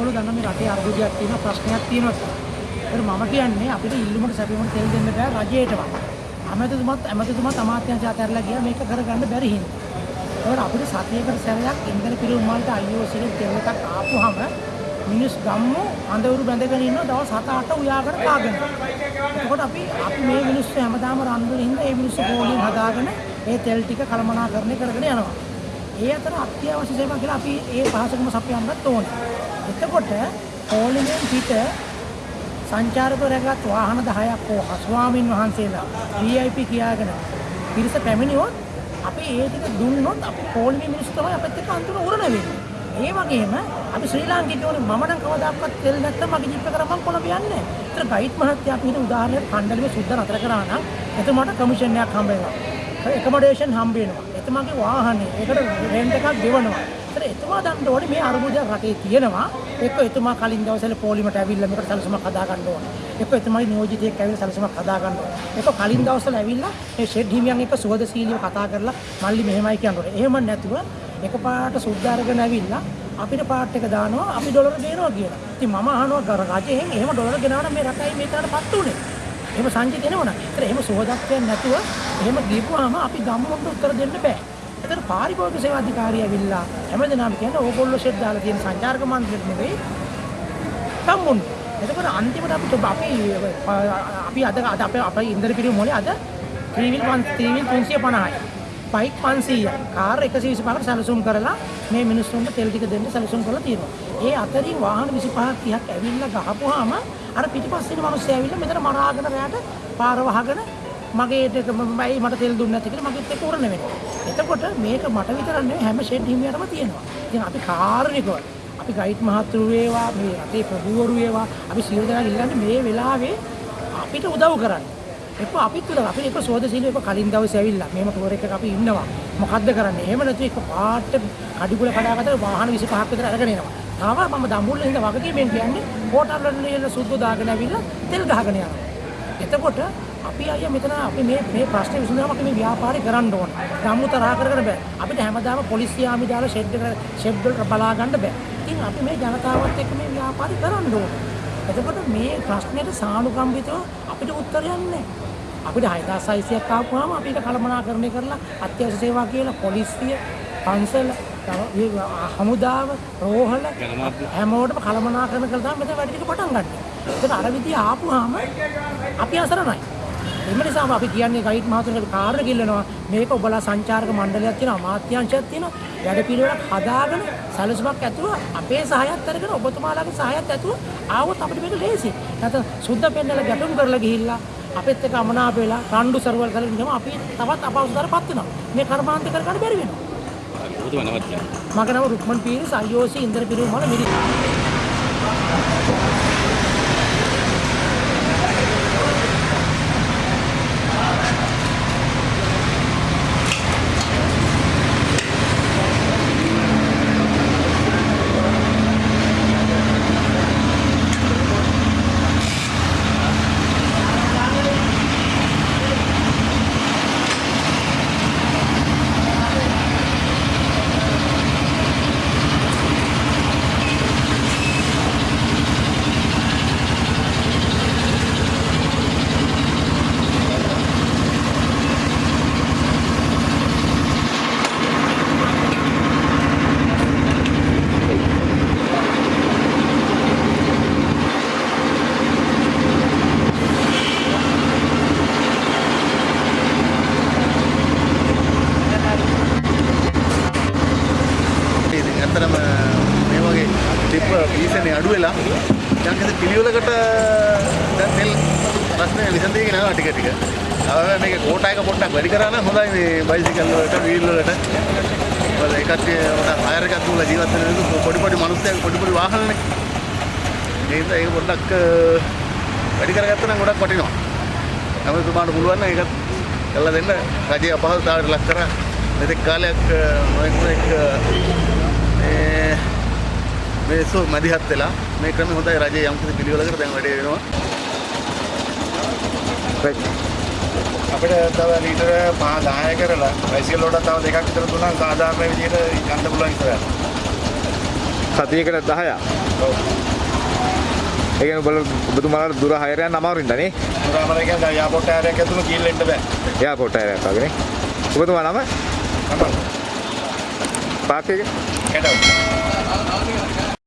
ඒත් ඒගොල්ලෝ දන්න මේ රටේ අර්බුදයක් තියෙනවා ප්‍රශ්නයක් තියෙනවා කියලා. ඒත් මම කියන්නේ අපිට ඉල්ලුමට සැපයුමට තෙල් දෙන්න බෑ රජයටවත්. අමැතිතුමත් ඇමතිතුමත් අමාත්‍යාංශ අතහැරලා ගියා මේක කරගන්න බැරි හින්දා. ඒකට අපිට සතියකට සැරයක් ඉන්ධන පිරිවුම් වලට IOC එකේ තෙල් එකක් ආපුහම මිනිස් ගම්මු අඳවුරු බැඳගෙන ඉන්න දවස් 7-8 උයාගෙන කාගෙන. එතකොට අපි අපි මේ මිනිස්සු හැමදාම රන්දුන හින්දා ඒ මිනිස්සු ගෝලින් හදාගෙන ඒ තෙල් ටික කළමනාකරණය කරගෙන යනවා. ඒ අතර අත්‍යවශ්‍ය සේවා කියලා අපි ඒ පහසුකම සපයන්නත් ඕනේ. එතකොට පොලිමෙන් පිට සංචාරක රැගත් වාහන 10ක් හෝ ස්වාමින් වහන්සේලා VIP කියාගෙන පිරිස පැමිණියොත් අපි ඒ ටික දුන්නොත් අපි පොලිමේ මිනිස්සු තමයි අපිත් එක්ක අන්තිම උරණ වෙන්නේ. ඒ වගේම අපි ශ්‍රී ලාංකිකයෝ මම නම් කවදාකවත් තෙල් නැත්තම් මගේ ජීප් එක කරා මම කොළඹ යන්නේ නැහැ. ඒතර ගයිඩ් මහත්තයා අපි හිත උදාහරණයක් කණ්ඩායමේ සුද්ධ නතර කරා නම් එතුමාට කමිෂන් එකක් හම්බ වෙනවා. එකමඩේෂන් හම්බ වෙනවා. එතුමාගේ වාහනේ ඒකට රෙන්ට් එකක් ගෙවනවා. ඒතර එතුමා දන්න ඕනේ මේ අරුමුදයක් රටේ තියෙනවා. එක්ක එතුමා කලින් දවසේ පොලිමට ඇවිල්ලා මේකට සැලසුමක් හදා ගන්න ඕනේ. එක්ක එතුමාගේ නියෝජිතයෙක් ඇවිල්ලා සැලසුමක් හදා ගන්න ඕනේ. එක්ක කලින් දවස්වල ඇවිල්ලා මේ ෂෙඩ් හිමියන් එක්ක සුවදශීලීව කතා කරලා මල්ලි මෙහෙමයි කියන්න ඕනේ. එහෙම නැතුව එකපාරට සුද්ධ අරගෙන ඇවිල්ලා අපිට පාට් එක දානවා අපි ඩොලර් ගේනවා කියලා. ඉතින් මම අහනවා ගර- රජයෙන් එහෙම ඩොලර් ගෙනාවට මේ රටයි මේ තරටපත් උනේ. එහෙම සංජිත එනවනම්. ඒතර එහෙම සෝදත්වයක් නැතුව එහෙම ගිහපුවාම අපි ගම්මුන්ට උත්තර දෙන්න බෑ. ඒතර පාරිභෝගික සේවා අධිකාරිය ඇවිල්ලා හැමදෙනාම කියන්නේ ඕගොල්ලෝ ෂෙඩ් දාලා තියෙන සංචාරක මණ්ඩලෙට නෙවෙයි ගම්මුන්. එතකොට අන්තිමට අපි අපි අපි අද අද අපේ අපේ ඉන්දර පිරිමු මොලේ අද ත්‍රිවිල් 300 350යි. බයික් 500යි. කාර් 125කට සැලසුම් කරලා මේ මිනිස්සුන්ට තෙල් ටික දෙන්න සැලසුම් කරලා තියෙනවා. ඒ අතරින් වාහන 25ක් 30ක් ඇවිල්ලා ගහපුවාම අර පිටිපස්සේ ඉන්න මිනිස්සු ඇවිල්ලා මෙතන මරාගෙන රැයට පාර වහගෙන මගේ ටික මමයි මට තෙල් දුන්නේ නැති කියලා මගෙත් එක්ක උරණ වෙනවා. එතකොට මේක මට විතරක් නෙවෙයි හැම ෂෙඩ් හිමියටම තියෙනවා. ඉතින් අපි කාරුණිකව අපි ගයිඩ් මහතුරු වේවා මේ රටේ ප්‍රභූවරු වේවා අපි සියලු දෙනා ඉල්ලන්නේ මේ වෙලාවේ අපිට උදව් කරන්න. එක්ක අපිත් උදව් අපි එක සෝදශීලී එක කලින් දවසේ ඇවිල්ලා මේම ටුවර් එකක අපි ඉන්නවා. මොකද්ද කරන්නේ? එහෙම නැතු එක පාට කඩිකුල කඩාගත්ත වාහන 25ක් විතර අරගෙන එනවා. තාම මම දඹුල්ල ඉඳ වගකීමෙන් කියන්නේ හෝටල් වල ඉන්න සුද්ධ දාගෙන ඇවිල්ලා තෙල් ගහගෙන යනවා. එතකොට අපි අයියා මෙතන අපි මේ මේ ප්‍රශ්නේ විසඳුමක් අපි මේ ව්‍යාපාරේ කරන්න ඕන. ගම්මු තරහ කරගෙන බෑ. අපිට හැමදාම පොලිසිය ආමි දාලා ෂෙඩ් එක ෂෙඩ් වල බලා ගන්න බෑ. ඉතින් අපි මේ ජනතාවත් එක්ක මේ ව්‍යාපාරේ කරන්න ඕන. එතකොට මේ ප්‍රශ්නෙට සානුකම්පිතව අපිට උත්තරයක් නැහැ. අපිට 6600ක් ආපුවාම අපි ඒක කළමනාකරණය කරලා අත්‍යවශ්‍ය සේවා කියලා පොලිසිය, පන්සල, තව මේ හමුදාව, රෝහල හැමෝටම කළමනාකරණය කරලා තමයි මෙතන වැඩ ටික පටන් ගන්න. ඒක අර විදිහ ආපුවාම අපි අසරණයි. එම නිසාම අපි කියන්නේ ගයිඩ් මහතුරුන්ට කාර්ය ගිල්ලනවා මේක ඔබලා සංචාරක මණ්ඩලයක් තියෙනවා අමාත්‍යාංශයක් තියෙනවා වැඩ පිළිවෙලක් හදාගෙන සැලසුමක් ඇතුව අපේ සහයත් අරගෙන ඔබතුමාලාගේ සහයත් ඇතුව ආවොත් අපිට මේක ලේසි. නැත්නම් සුද්ධ පෙන්නලා ගැටුම් කරලා ගිහිල්ලා අපෙත් එක්ක අමනාප වෙලා රණ්ඩු සරුවල් කරගෙන ඉන්නම අපි තවත් අපහසුතාවයටපත් වෙනවා. මේ කර්මාන්ත කර ගන්න බැරි වෙනවා. ඔබතුමා නවත්ලා. මගේ නම රුක්මන් පීරිස් IOC ඉන්දර පිරිවුම් වල මිරිස්. ඉතින් ඇත්තටම මේ වගේ ටිප් පීසනේ අඩු වෙලා යම්කිසි පිළිවෙලකට දැන් තෙල් ප්‍රශ්නේ විසඳීගෙන යනවා ටික ටික. අර මේක කෝටා එක පොඩ්ඩක් වැඩි කරා නම් හොඳයි මේ බයිසිකල් වලට වීල් වලට. වල එකක් උඩ හයර් එකක් දුවලා ජීවත් වෙන මිනිස්සු පොඩි පොඩි මිනිස්සු පොඩි පොඩි වාහනනේ. ඒ නිසා ඒක පොඩ්ඩක් වැඩි කරගත්තා නම් ගොඩක් වටිනවා. හැමතුමාට පුළුවන් නම් ඒකත් කරලා දෙන්න රජයේ අපහසුතාවයට ලක් කරා මෙතෙක් කාලයක් නොයෙක් නොයෙක් මේ මේසු මැදිහත් වෙලා මේ ක්‍රමය හොඳයි රජයේ යම් කිසි පිළිවෙලකට දැන් වැඩේ වෙනවා. අපිට තව ලීටර 5 10 කරලා බයිසිකල් වලට තව දෙකක් විතර දුන්නා සාධාරණ විදිහට යන්න පුළුවන් ඉස්සරහට. සතියකට 10ක් ඔව්. ඒ කියන්නේ ඔබලා ඔබතුමාලාට දුර හයර යන්න අමාරුයින්ද නේ? මුරාමල කියන්නේ දැන් යාපෝට් ආරයක් ඇතුළු ගිහින් බෑ. එයාපෝට් එකක් වගේ නේ. ඔබතුමා නම තමයි. පාක් එක කැටව.